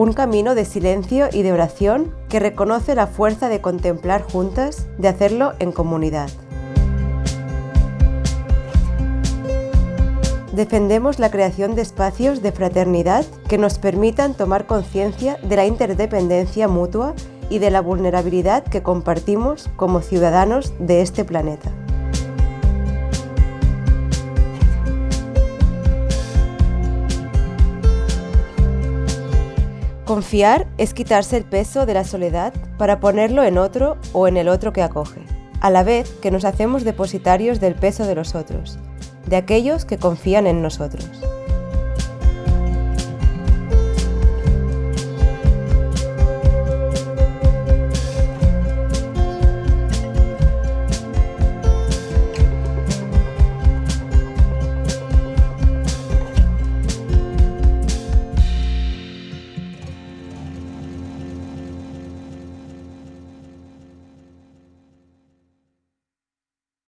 un camino de silencio y de oración que reconoce la fuerza de contemplar juntas, de hacerlo en comunidad. Defendemos la creación de espacios de fraternidad que nos permitan tomar conciencia de la interdependencia mutua y de la vulnerabilidad que compartimos como ciudadanos de este planeta. Confiar es quitarse el peso de la soledad para ponerlo en otro o en el otro que acoge, a la vez que nos hacemos depositarios del peso de los otros, de aquellos que confían en nosotros.